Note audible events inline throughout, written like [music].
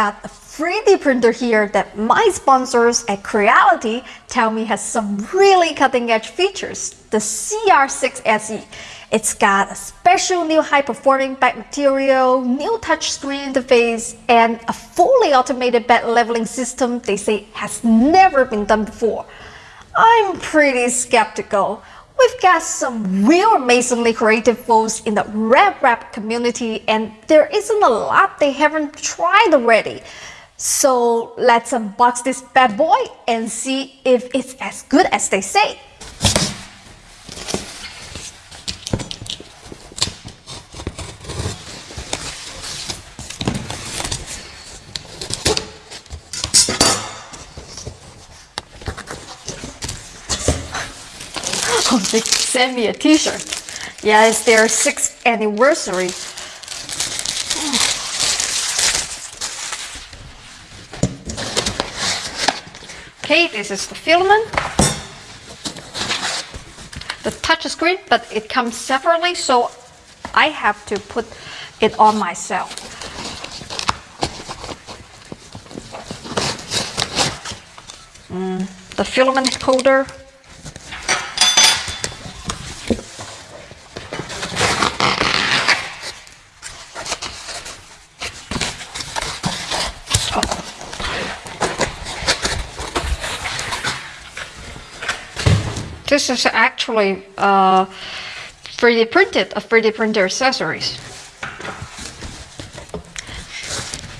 got a 3D printer here that my sponsors at Creality tell me has some really cutting edge features, the CR6SE. It's got a special new high performing back material, new touchscreen interface, and a fully automated bed leveling system they say has never been done before. I'm pretty skeptical. We've got some real amazingly creative folks in the RepRap community and there isn't a lot they haven't tried already. So let's unbox this bad boy and see if it's as good as they say. They sent me a t-shirt. Yeah, it's their sixth anniversary. Okay, this is the filament. The touch screen, but it comes separately, so I have to put it on myself. Mm, the filament holder This is actually uh, 3D printed, a 3D printer accessories.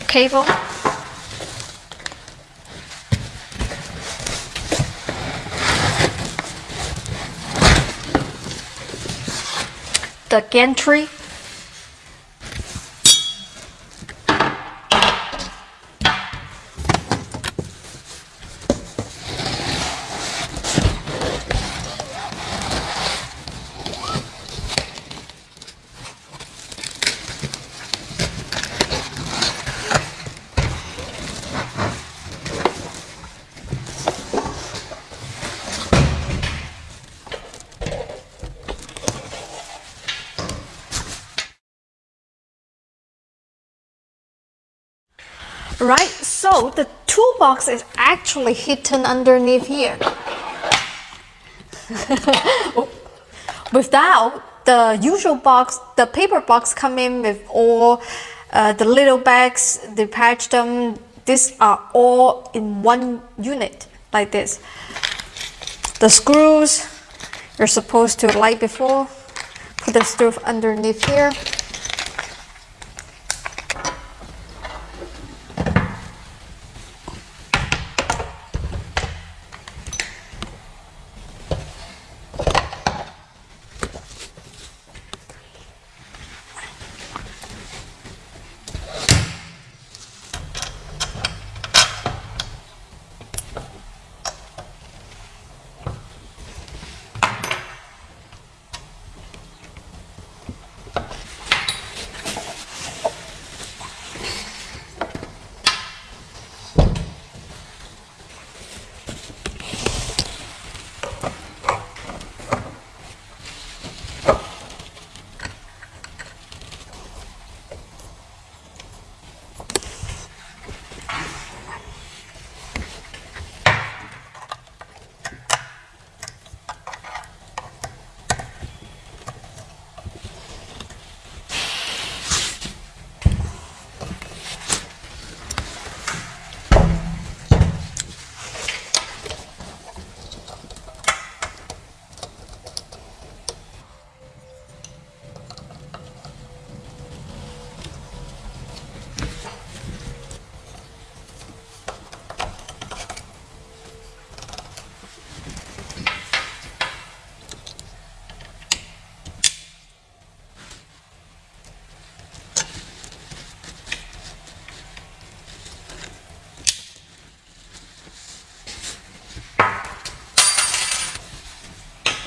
Cable. The gantry Right, so the toolbox is actually hidden underneath here. [laughs] Without the usual box, the paper box come in with all uh, the little bags, they patch them. These are all in one unit like this. The screws, you're supposed to light before, put the screw underneath here.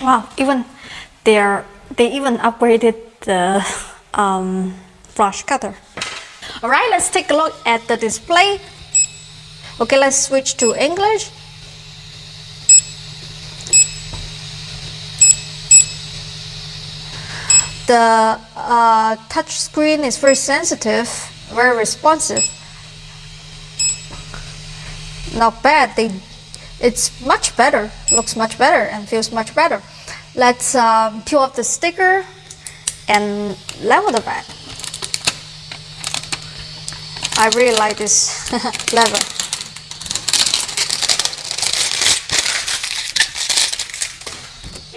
Wow, even they're they even upgraded the [laughs] um, flush cutter. All right, let's take a look at the display. Okay, let's switch to English. The uh, touch screen is very sensitive, very responsive. not bad. They, it's much better, looks much better and feels much better. Let's um, peel off the sticker and level the bed. I really like this [laughs] level.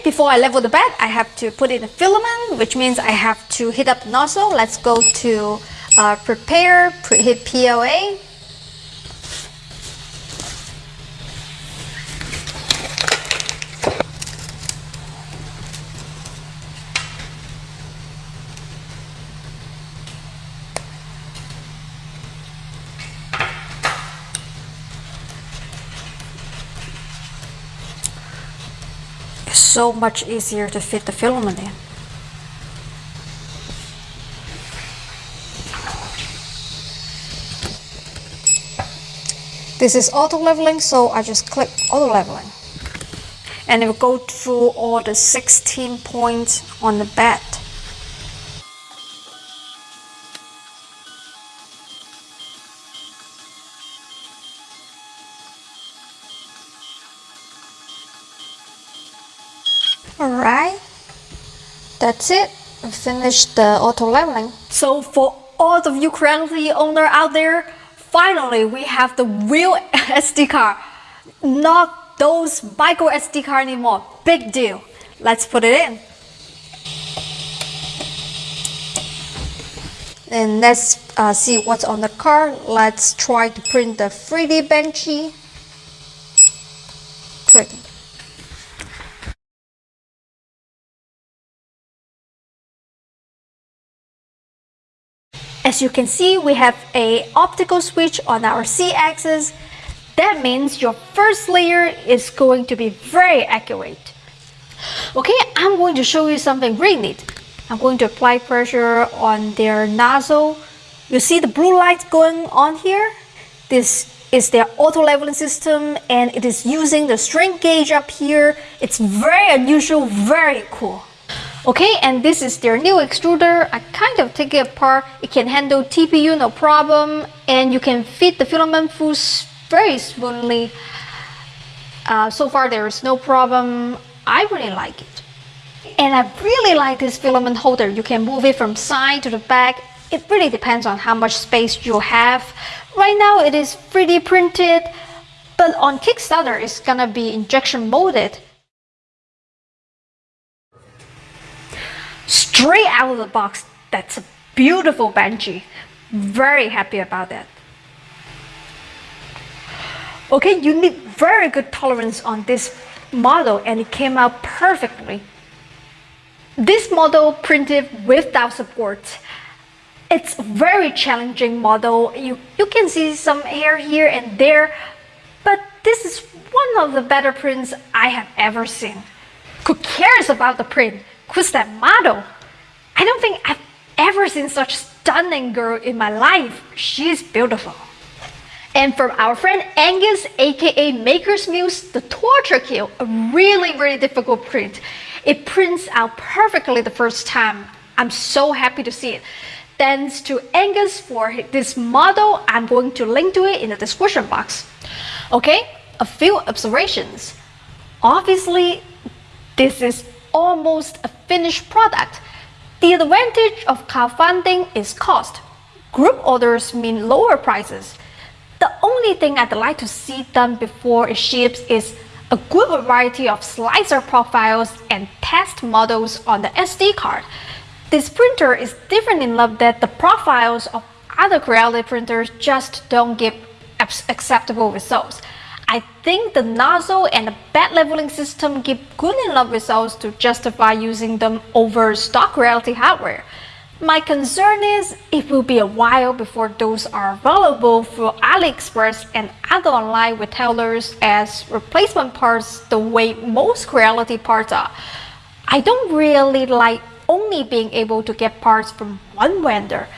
Before I level the bed, I have to put in a filament, which means I have to heat up the nozzle. Let's go to uh, prepare, hit PLA, so much easier to fit the filament in. This is auto leveling, so I just click auto leveling. And it will go through all the 16 points on the bed. Alright, that's it. We finished the auto leveling. So for all of you Creality owner out there, finally we have the real [laughs] SD card. Not those micro SD card anymore. Big deal. Let's put it in. And let's uh, see what's on the card. Let's try to print the 3D Benchy. As you can see, we have a optical switch on our Z-axis. That means your first layer is going to be very accurate. Okay, I'm going to show you something really neat. I'm going to apply pressure on their nozzle. You see the blue light going on here? This is their auto leveling system and it is using the strain gauge up here. It's very unusual, very cool. Okay, and this is their new extruder. I kind of take it apart. It can handle TPU no problem and you can fit the filament through very smoothly. Uh, so far there is no problem. I really like it. And I really like this filament holder. You can move it from side to the back. It really depends on how much space you have. Right now it is 3D printed, but on Kickstarter it's gonna be injection molded. Straight out of the box. That's a beautiful Benchy. Very happy about that. Okay, you need very good tolerance on this model and it came out perfectly. This model printed without support. It's a very challenging model. You, you can see some hair here and there, but this is one of the better prints I have ever seen. Who cares about the print? Who's that model? I don't think I've ever seen such stunning girl in my life. She's beautiful. And from our friend Angus, aka Maker's Muse, the Torture Kill, a really, really difficult print. It prints out perfectly the first time. I'm so happy to see it. Thanks to Angus for this model. I'm going to link to it in the description box. Okay, a few observations. Obviously, this is almost a finished product. The advantage of crowdfunding is cost. Group orders mean lower prices. The only thing I'd like to see done before it ships is a good variety of slicer profiles and test models on the SD card. This printer is different enough that the profiles of other Creality printers just don't give acceptable results. I think the nozzle and the bed leveling system give good enough results to justify using them over stock Creality hardware. My concern is it will be a while before those are available through AliExpress and other online retailers as replacement parts the way most Creality parts are. I don't really like only being able to get parts from one vendor.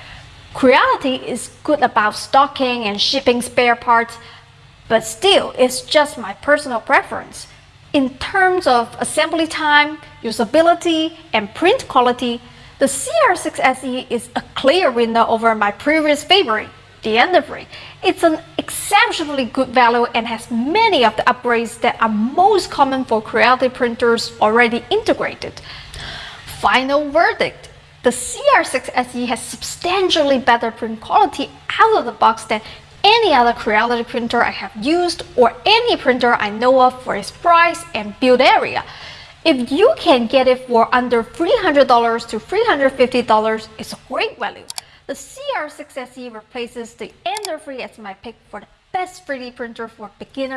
Creality is good about stocking and shipping spare parts, but still, it's just my personal preference. In terms of assembly time, usability, and print quality, the CR6SE is a clear winner over my previous favorite, the Ender3. It's an exceptionally good value and has many of the upgrades that are most common for Creality printers already integrated. Final verdict. The CR6 SE has substantially better print quality out of the box than any other Creality printer I have used or any printer I know of for its price and build area. If you can get it for under $300 to $350, it's a great value. The CR6 SE replaces the Ender 3 as my pick for the best 3D printer for beginner